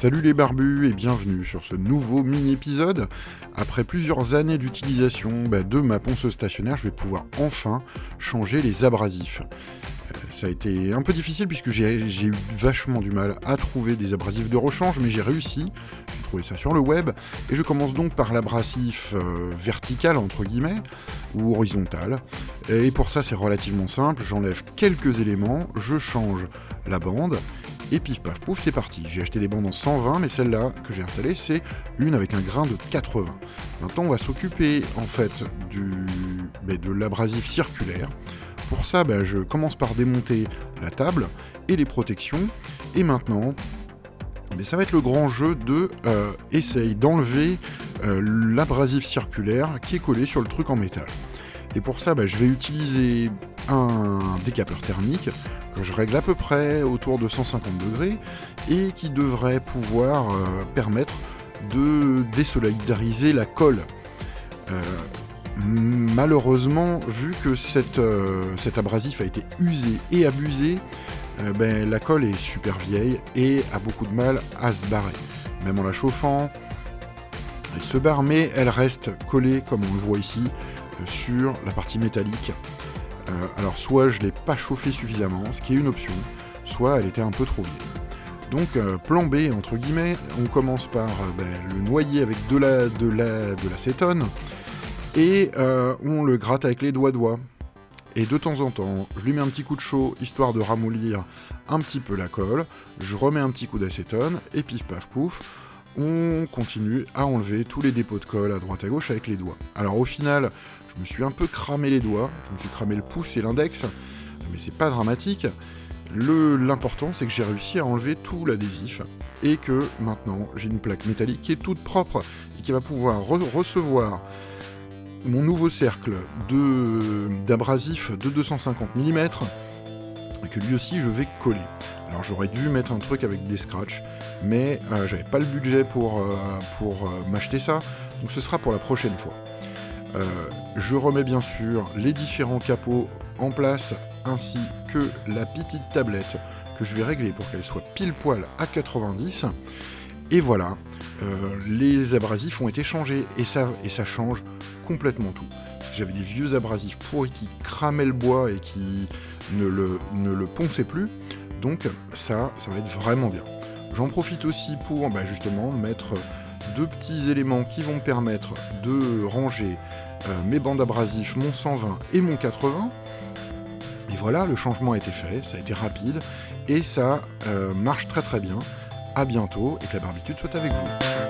Salut les barbus et bienvenue sur ce nouveau mini-épisode. Après plusieurs années d'utilisation bah, de ma ponceuse stationnaire, je vais pouvoir enfin changer les abrasifs. Euh, ça a été un peu difficile puisque j'ai eu vachement du mal à trouver des abrasifs de rechange, mais j'ai réussi. J'ai trouvé ça sur le web. Et je commence donc par l'abrasif euh, vertical, entre guillemets, ou horizontal. Et pour ça, c'est relativement simple. J'enlève quelques éléments, je change la bande, et pif paf pouf, c'est parti. J'ai acheté des bandes en 120, mais celle-là que j'ai installée, c'est une avec un grain de 80. Maintenant, on va s'occuper en fait du, ben, de l'abrasif circulaire. Pour ça, ben, je commence par démonter la table et les protections. Et maintenant, ben, ça va être le grand jeu de euh, d'enlever euh, l'abrasif circulaire qui est collé sur le truc en métal. Et pour ça, je vais utiliser un décapeur thermique je règle à peu près autour de 150 degrés et qui devrait pouvoir euh, permettre de désolidariser la colle. Euh, malheureusement, vu que euh, cet abrasif a été usé et abusé, ben, la colle est super vieille et a beaucoup de mal à se barrer. Même en la chauffant, elle se barre, mais elle reste collée, comme on le voit ici, sur la partie métallique. Euh, alors soit je l'ai pas chauffé suffisamment, ce qui est une option, soit elle était un peu trop vieille. Donc euh, plan B entre guillemets, on commence par euh, ben, le noyer avec de la de la de l'acétone et on le gratte avec les doigts doigts. Et de temps en temps, je lui mets un petit coup de chaud histoire de ramollir un petit peu la colle. Je remets un petit coup d'acétone et pif paf pouf, on continue à enlever tous les dépôts de colle à droite à gauche avec les doigts. Alors au final, je me suis un peu cramé les doigts, je me suis cramé le pouce et l'index, mais c'est pas dramatique. L'important, c'est que j'ai réussi à enlever tout l'adhésif et que maintenant j'ai une plaque métallique qui est toute propre et qui va pouvoir recevoir mon nouveau cercle d'abrasif de, 250 mm que lui aussi je vais coller. Alors j'aurais dû mettre un truc avec des scratchs, mais euh, j'avais pas le budget pour, euh, euh, m'acheter ça, donc ce sera pour la prochaine fois. Je remets bien sûr les différents capots en place ainsi que la petite tablette que je vais régler pour qu'elle soit pile poil à 90. Et voilà, les abrasifs ont été changés et ça, et ça change complètement tout. J'avais des vieux abrasifs pourris qui cramaient le bois et qui ne le, ne ponçaient plus. Donc ça, ça va être vraiment bien. J'en profite aussi pour bah, justement mettre deux petits éléments qui vont me permettre de ranger euh, mes bandes abrasifs, mon 120 et mon 80. Et voilà, le changement a été fait, ça a été rapide, et ça euh, marche très très bien. A bientôt, et que la barbitude soit avec vous.